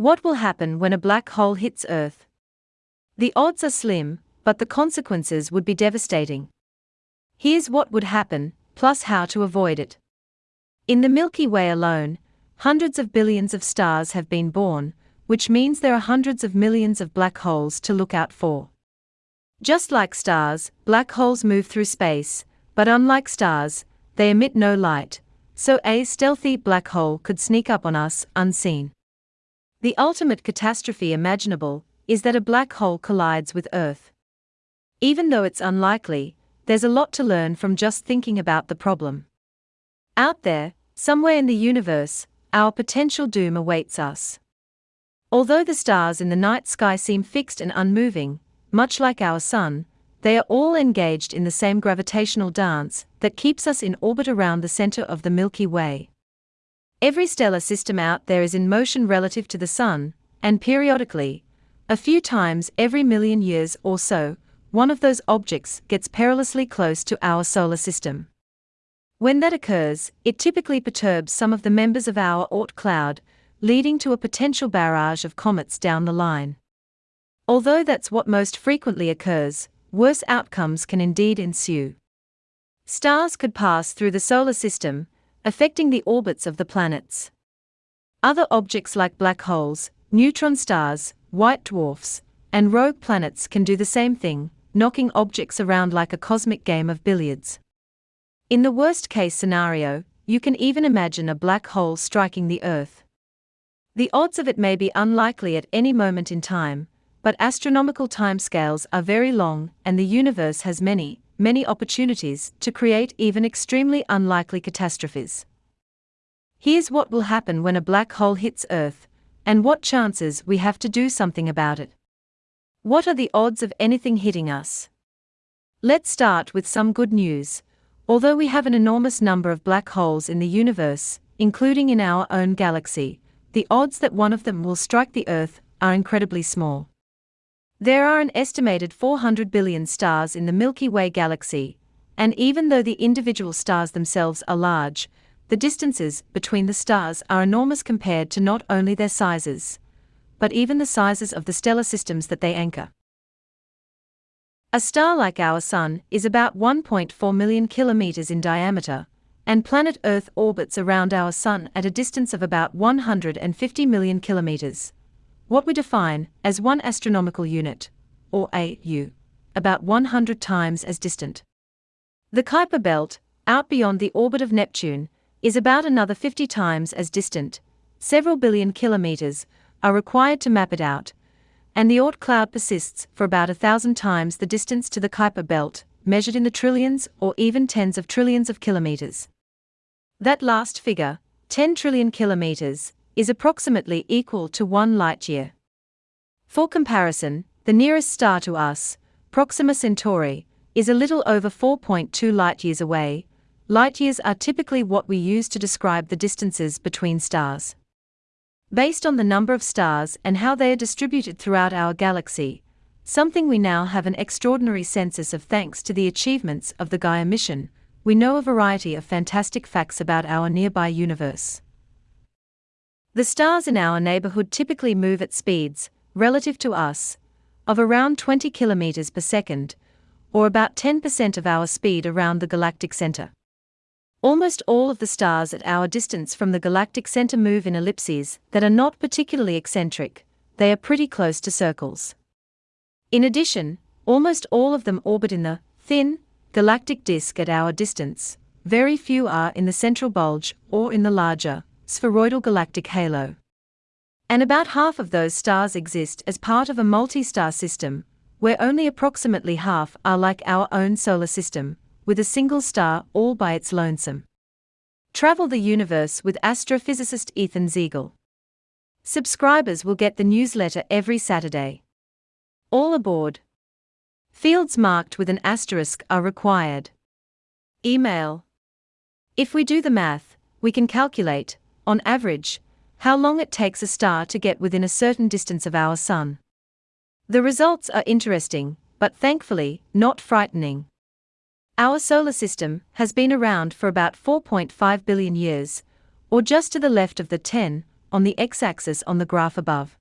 What will happen when a black hole hits Earth? The odds are slim, but the consequences would be devastating. Here's what would happen, plus how to avoid it. In the Milky Way alone, hundreds of billions of stars have been born, which means there are hundreds of millions of black holes to look out for. Just like stars, black holes move through space, but unlike stars, they emit no light, so a stealthy black hole could sneak up on us unseen. The ultimate catastrophe imaginable is that a black hole collides with Earth. Even though it's unlikely, there's a lot to learn from just thinking about the problem. Out there, somewhere in the universe, our potential doom awaits us. Although the stars in the night sky seem fixed and unmoving, much like our Sun, they are all engaged in the same gravitational dance that keeps us in orbit around the center of the Milky Way. Every stellar system out there is in motion relative to the Sun, and periodically, a few times every million years or so, one of those objects gets perilously close to our solar system. When that occurs, it typically perturbs some of the members of our Oort cloud, leading to a potential barrage of comets down the line. Although that's what most frequently occurs, worse outcomes can indeed ensue. Stars could pass through the solar system, affecting the orbits of the planets. Other objects like black holes, neutron stars, white dwarfs, and rogue planets can do the same thing, knocking objects around like a cosmic game of billiards. In the worst case scenario, you can even imagine a black hole striking the Earth. The odds of it may be unlikely at any moment in time, but astronomical timescales are very long, and the universe has many, many opportunities to create even extremely unlikely catastrophes. Here's what will happen when a black hole hits Earth, and what chances we have to do something about it. What are the odds of anything hitting us? Let's start with some good news. Although we have an enormous number of black holes in the universe, including in our own galaxy, the odds that one of them will strike the Earth are incredibly small. There are an estimated 400 billion stars in the Milky Way galaxy, and even though the individual stars themselves are large, the distances between the stars are enormous compared to not only their sizes, but even the sizes of the stellar systems that they anchor. A star like our Sun is about 1.4 million kilometers in diameter, and planet Earth orbits around our Sun at a distance of about 150 million kilometers what we define as one astronomical unit, or AU, about 100 times as distant. The Kuiper belt, out beyond the orbit of Neptune, is about another 50 times as distant, several billion kilometers are required to map it out, and the Oort cloud persists for about a thousand times the distance to the Kuiper belt, measured in the trillions or even tens of trillions of kilometers. That last figure, 10 trillion kilometers, is approximately equal to one light year. For comparison, the nearest star to us, Proxima Centauri, is a little over 4.2 light years away. Light years are typically what we use to describe the distances between stars. Based on the number of stars and how they are distributed throughout our galaxy, something we now have an extraordinary census of thanks to the achievements of the Gaia mission, we know a variety of fantastic facts about our nearby universe. The stars in our neighborhood typically move at speeds, relative to us, of around 20 kilometers per second, or about 10% of our speed around the galactic center. Almost all of the stars at our distance from the galactic center move in ellipses that are not particularly eccentric, they are pretty close to circles. In addition, almost all of them orbit in the thin galactic disk at our distance, very few are in the central bulge or in the larger spheroidal galactic halo. And about half of those stars exist as part of a multi star system, where only approximately half are like our own solar system, with a single star all by its lonesome. Travel the universe with astrophysicist Ethan Siegel. Subscribers will get the newsletter every Saturday. All aboard. Fields marked with an asterisk are required. Email. If we do the math, we can calculate on average, how long it takes a star to get within a certain distance of our Sun. The results are interesting, but thankfully, not frightening. Our solar system has been around for about 4.5 billion years, or just to the left of the 10, on the x-axis on the graph above.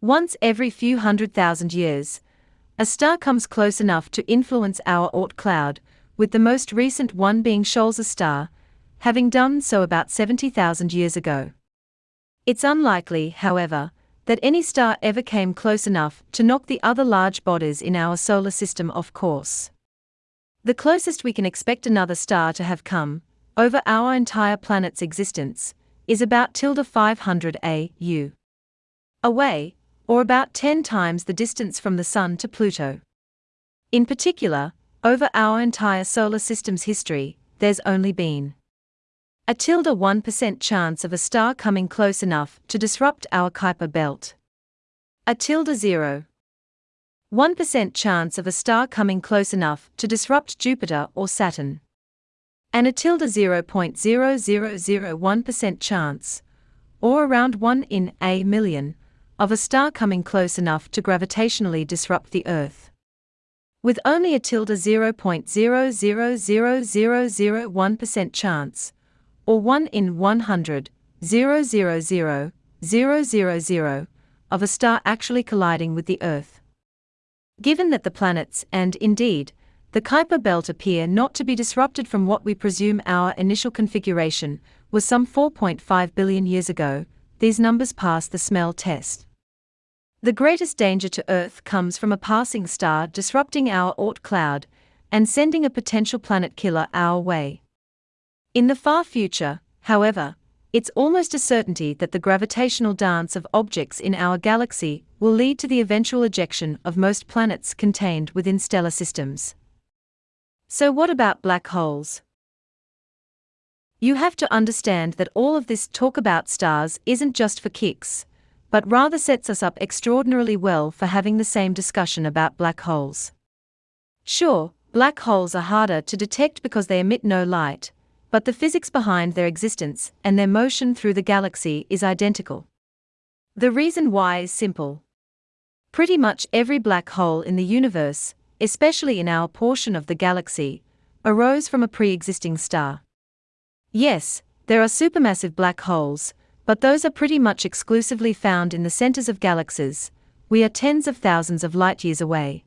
Once every few hundred thousand years, a star comes close enough to influence our Oort cloud, with the most recent one being Scholz's star, having done so about 70,000 years ago. It's unlikely, however, that any star ever came close enough to knock the other large bodies in our solar system off course. The closest we can expect another star to have come, over our entire planet's existence, is about tilde 500 AU. Away, or about 10 times the distance from the Sun to Pluto. In particular, over our entire solar system's history, there's only been a tilde 1% chance of a star coming close enough to disrupt our Kuiper belt. A tilde 0. 1% chance of a star coming close enough to disrupt Jupiter or Saturn. And a tilde 0.0001% chance, or around 1 in a million, of a star coming close enough to gravitationally disrupt the Earth. With only a tilde 0.000001% chance, or 1 in 100, 000, 000, of a star actually colliding with the Earth. Given that the planets, and indeed, the Kuiper belt appear not to be disrupted from what we presume our initial configuration was some 4.5 billion years ago, these numbers pass the smell test. The greatest danger to Earth comes from a passing star disrupting our Oort cloud and sending a potential planet killer our way. In the far future, however, it's almost a certainty that the gravitational dance of objects in our galaxy will lead to the eventual ejection of most planets contained within stellar systems. So, what about black holes? You have to understand that all of this talk about stars isn't just for kicks, but rather sets us up extraordinarily well for having the same discussion about black holes. Sure, black holes are harder to detect because they emit no light, but the physics behind their existence and their motion through the galaxy is identical. The reason why is simple. Pretty much every black hole in the universe, especially in our portion of the galaxy, arose from a pre existing star. Yes, there are supermassive black holes, but those are pretty much exclusively found in the centers of galaxies. We are tens of thousands of light years away.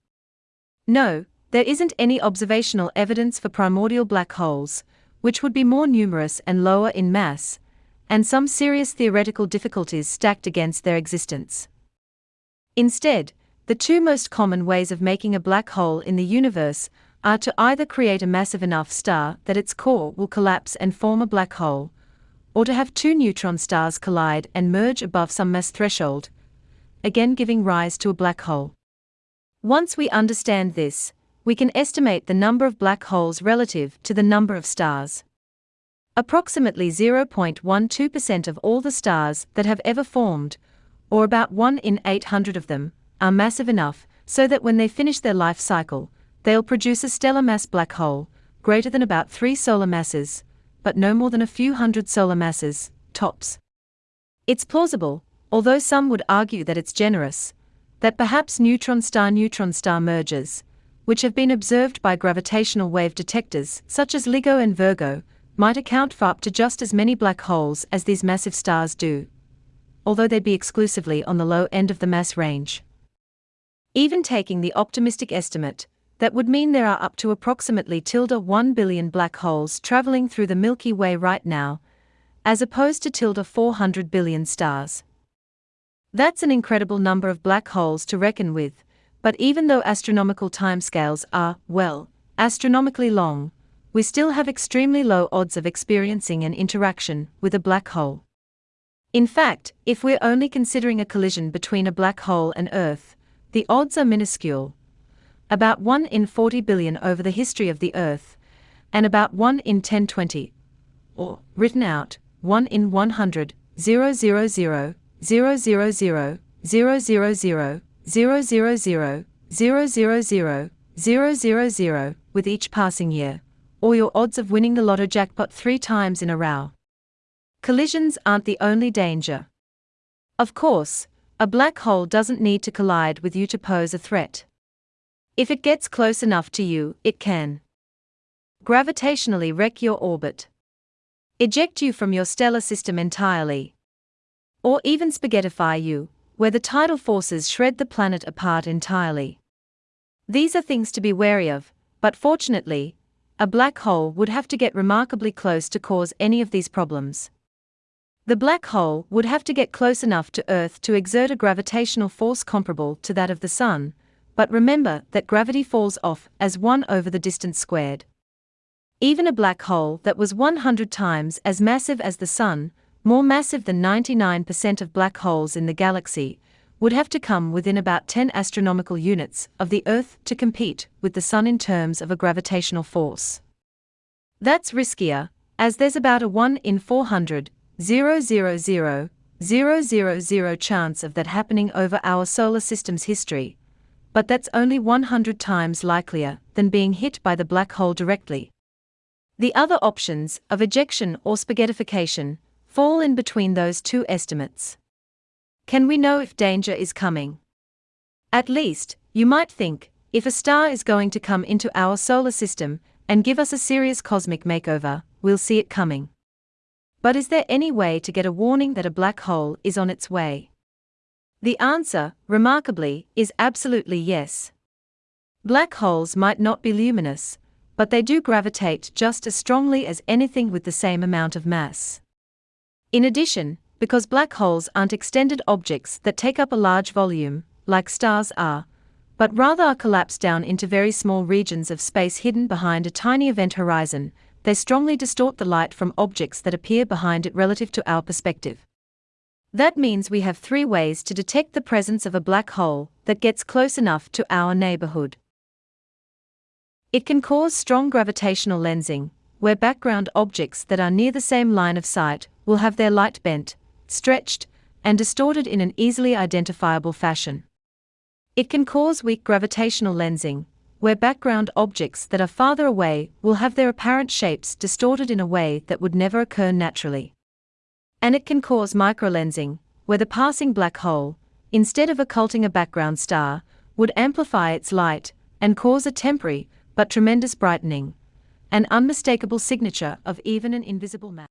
No, there isn't any observational evidence for primordial black holes, which would be more numerous and lower in mass, and some serious theoretical difficulties stacked against their existence. Instead, the two most common ways of making a black hole in the universe are to either create a massive enough star that its core will collapse and form a black hole, or to have two neutron stars collide and merge above some mass threshold, again giving rise to a black hole. Once we understand this, we can estimate the number of black holes relative to the number of stars. Approximately 0.12% of all the stars that have ever formed, or about 1 in 800 of them, are massive enough so that when they finish their life cycle, they'll produce a stellar mass black hole, greater than about three solar masses, but no more than a few hundred solar masses, tops. It's plausible, although some would argue that it's generous, that perhaps neutron star neutron star mergers, which have been observed by gravitational wave detectors such as LIGO and Virgo, might account for up to just as many black holes as these massive stars do, although they'd be exclusively on the low end of the mass range. Even taking the optimistic estimate, that would mean there are up to approximately tilde 1 billion black holes traveling through the Milky Way right now, as opposed to tilde 400 billion stars. That's an incredible number of black holes to reckon with, but even though astronomical timescales are, well, astronomically long, we still have extremely low odds of experiencing an interaction with a black hole. In fact, if we're only considering a collision between a black hole and Earth, the odds are minuscule, about 1 in 40 billion over the history of the Earth, and about 1 in 1020, or, written out, 1 in 100, 000, 000, 000, 000, 000, 000, 000, 000, with each passing year, or your odds of winning the lotto jackpot three times in a row. Collisions aren't the only danger. Of course, a black hole doesn't need to collide with you to pose a threat. If it gets close enough to you, it can gravitationally wreck your orbit, eject you from your stellar system entirely, Or even spaghettify you, where the tidal forces shred the planet apart entirely. These are things to be wary of, but fortunately, a black hole would have to get remarkably close to cause any of these problems. The black hole would have to get close enough to Earth to exert a gravitational force comparable to that of the Sun, but remember that gravity falls off as 1 over the distance squared. Even a black hole that was 100 times as massive as the Sun, more massive than 99% of black holes in the galaxy, would have to come within about 10 astronomical units of the Earth to compete with the Sun in terms of a gravitational force. That's riskier, as there's about a 1 in 400, 000, 000 chance of that happening over our solar system's history, but that's only 100 times likelier than being hit by the black hole directly. The other options, of ejection or spaghettification, fall in between those two estimates. Can we know if danger is coming? At least, you might think, if a star is going to come into our solar system and give us a serious cosmic makeover, we'll see it coming. But is there any way to get a warning that a black hole is on its way? The answer, remarkably, is absolutely yes. Black holes might not be luminous, but they do gravitate just as strongly as anything with the same amount of mass. In addition, because black holes aren't extended objects that take up a large volume, like stars are, but rather are collapsed down into very small regions of space hidden behind a tiny event horizon, they strongly distort the light from objects that appear behind it relative to our perspective. That means we have three ways to detect the presence of a black hole that gets close enough to our neighborhood. It can cause strong gravitational lensing, where background objects that are near the same line of sight will have their light bent, stretched, and distorted in an easily identifiable fashion. It can cause weak gravitational lensing, where background objects that are farther away will have their apparent shapes distorted in a way that would never occur naturally. And it can cause microlensing, where the passing black hole, instead of occulting a background star, would amplify its light and cause a temporary but tremendous brightening, an unmistakable signature of even an invisible mass.